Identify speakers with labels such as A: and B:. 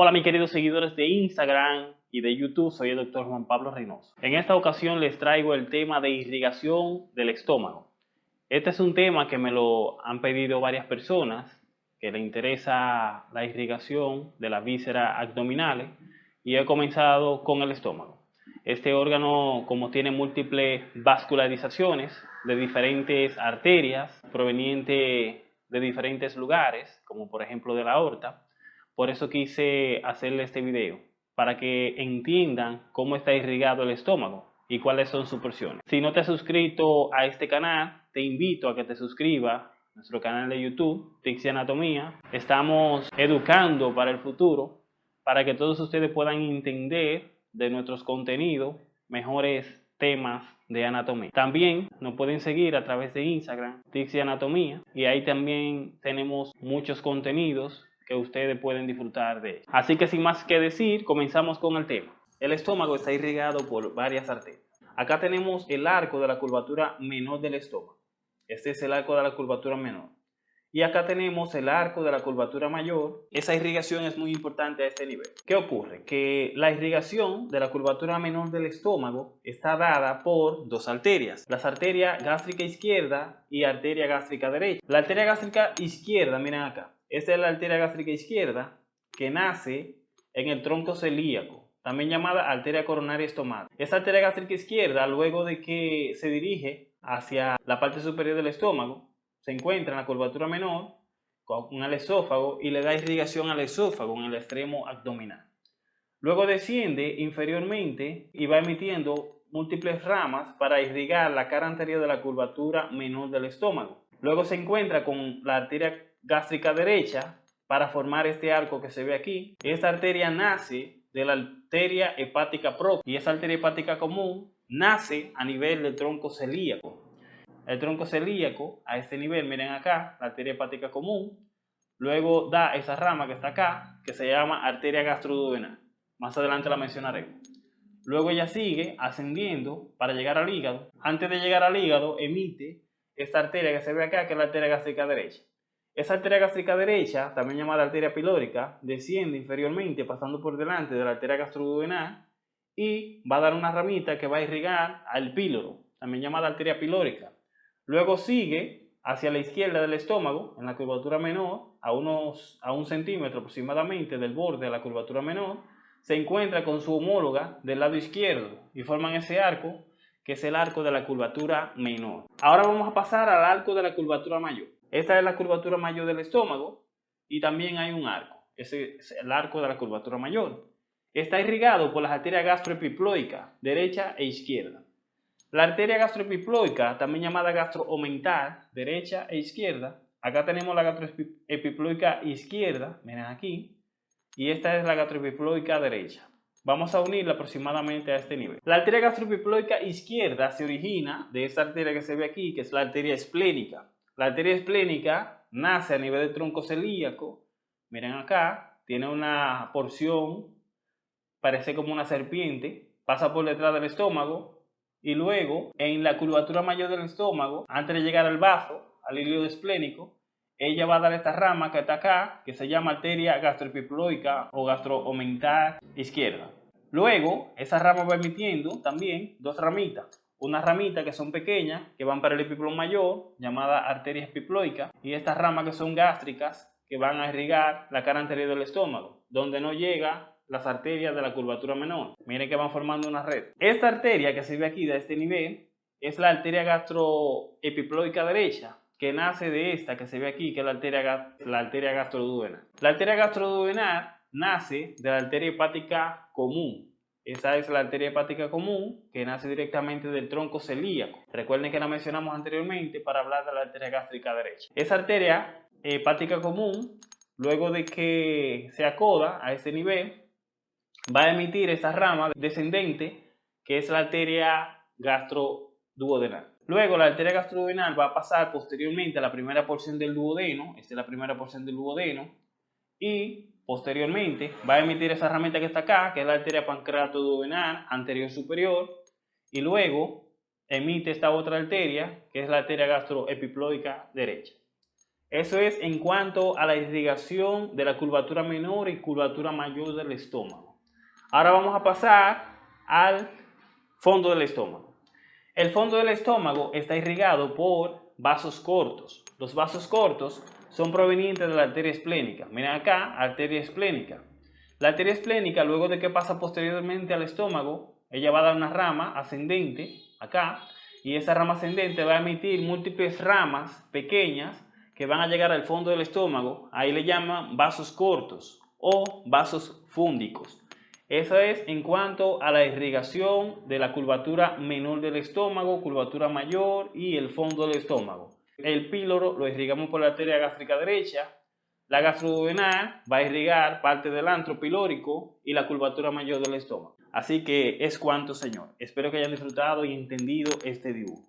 A: Hola mis queridos seguidores de Instagram y de YouTube, soy el doctor Juan Pablo Reynoso. En esta ocasión les traigo el tema de irrigación del estómago. Este es un tema que me lo han pedido varias personas que le interesa la irrigación de las vísceras abdominales y he comenzado con el estómago. Este órgano, como tiene múltiples vascularizaciones de diferentes arterias provenientes de diferentes lugares, como por ejemplo de la aorta, por eso quise hacerle este video, para que entiendan cómo está irrigado el estómago y cuáles son sus porciones. Si no te has suscrito a este canal, te invito a que te suscribas a nuestro canal de YouTube, Tixi Anatomía. Estamos educando para el futuro, para que todos ustedes puedan entender de nuestros contenidos mejores temas de anatomía. También nos pueden seguir a través de Instagram, Tixi Anatomía, y ahí también tenemos muchos contenidos que ustedes pueden disfrutar de. Así que sin más que decir, comenzamos con el tema. El estómago está irrigado por varias arterias. Acá tenemos el arco de la curvatura menor del estómago. Este es el arco de la curvatura menor. Y acá tenemos el arco de la curvatura mayor. Esa irrigación es muy importante a este nivel. ¿Qué ocurre? Que la irrigación de la curvatura menor del estómago está dada por dos arterias. Las arterias gástrica izquierda y arteria gástrica derecha. La arteria gástrica izquierda, miren acá, esta es la arteria gástrica izquierda que nace en el tronco celíaco, también llamada arteria coronaria estomática. Esta arteria gástrica izquierda, luego de que se dirige hacia la parte superior del estómago, se encuentra en la curvatura menor con el esófago y le da irrigación al esófago en el extremo abdominal. Luego desciende inferiormente y va emitiendo múltiples ramas para irrigar la cara anterior de la curvatura menor del estómago. Luego se encuentra con la arteria gástrica derecha para formar este arco que se ve aquí. Esta arteria nace de la arteria hepática propia y esa arteria hepática común nace a nivel del tronco celíaco. El tronco celíaco a este nivel, miren acá, la arteria hepática común, luego da esa rama que está acá, que se llama arteria gastroduodenal. Más adelante la mencionaremos. Luego ella sigue ascendiendo para llegar al hígado. Antes de llegar al hígado, emite esta arteria que se ve acá, que es la arteria gástrica derecha. Esa arteria gástrica derecha, también llamada arteria pilórica, desciende inferiormente pasando por delante de la arteria gastroduodenal y va a dar una ramita que va a irrigar al píloro, también llamada arteria pilórica. Luego sigue hacia la izquierda del estómago, en la curvatura menor, a, unos, a un centímetro aproximadamente del borde de la curvatura menor, se encuentra con su homóloga del lado izquierdo y forman ese arco que es el arco de la curvatura menor. Ahora vamos a pasar al arco de la curvatura mayor. Esta es la curvatura mayor del estómago y también hay un arco. Ese es el arco de la curvatura mayor. Está irrigado por las arterias gastroepiploicas, derecha e izquierda. La arteria gastroepiploica, también llamada gastroomental, derecha e izquierda. Acá tenemos la gastroepiploica izquierda, miren aquí, y esta es la gastroepiploica derecha. Vamos a unirla aproximadamente a este nivel. La arteria gastroepiploica izquierda se origina de esta arteria que se ve aquí, que es la arteria esplénica. La arteria esplénica nace a nivel del tronco celíaco. Miren acá, tiene una porción, parece como una serpiente, pasa por detrás del estómago y luego en la curvatura mayor del estómago, antes de llegar al bajo, al hilo esplénico, ella va a dar esta rama que está acá, que se llama arteria gastroepiploica o gastroomental izquierda. Luego, esa rama va emitiendo también dos ramitas unas ramitas que son pequeñas, que van para el epiplón mayor, llamada arteria epiploica, y estas ramas que son gástricas, que van a irrigar la cara anterior del estómago, donde no llega las arterias de la curvatura menor. Miren que van formando una red. Esta arteria que se ve aquí de este nivel es la arteria gastroepiploica derecha, que nace de esta que se ve aquí, que es la arteria, la arteria gastroduodenal. La arteria gastroduodenal nace de la arteria hepática común, esa es la arteria hepática común que nace directamente del tronco celíaco. Recuerden que la mencionamos anteriormente para hablar de la arteria gástrica derecha. Esa arteria hepática común, luego de que se acoda a ese nivel, va a emitir esa rama descendente que es la arteria gastroduodenal. Luego la arteria gastroduodenal va a pasar posteriormente a la primera porción del duodeno, esta es la primera porción del duodeno, y Posteriormente va a emitir esa herramienta que está acá, que es la arteria pancreato-duodenal anterior superior, y luego emite esta otra arteria, que es la arteria gastroepiploica derecha. Eso es en cuanto a la irrigación de la curvatura menor y curvatura mayor del estómago. Ahora vamos a pasar al fondo del estómago. El fondo del estómago está irrigado por vasos cortos. Los vasos cortos son provenientes de la arteria esplénica. Miren acá, arteria esplénica. La arteria esplénica, luego de que pasa posteriormente al estómago, ella va a dar una rama ascendente, acá, y esa rama ascendente va a emitir múltiples ramas pequeñas que van a llegar al fondo del estómago. Ahí le llaman vasos cortos o vasos fúndicos. Eso es en cuanto a la irrigación de la curvatura menor del estómago, curvatura mayor y el fondo del estómago. El píloro lo irrigamos por la arteria gástrica derecha. La gastroduodenal va a irrigar parte del antro pilórico y la curvatura mayor del estómago. Así que es cuanto, señor. Espero que hayan disfrutado y entendido este dibujo.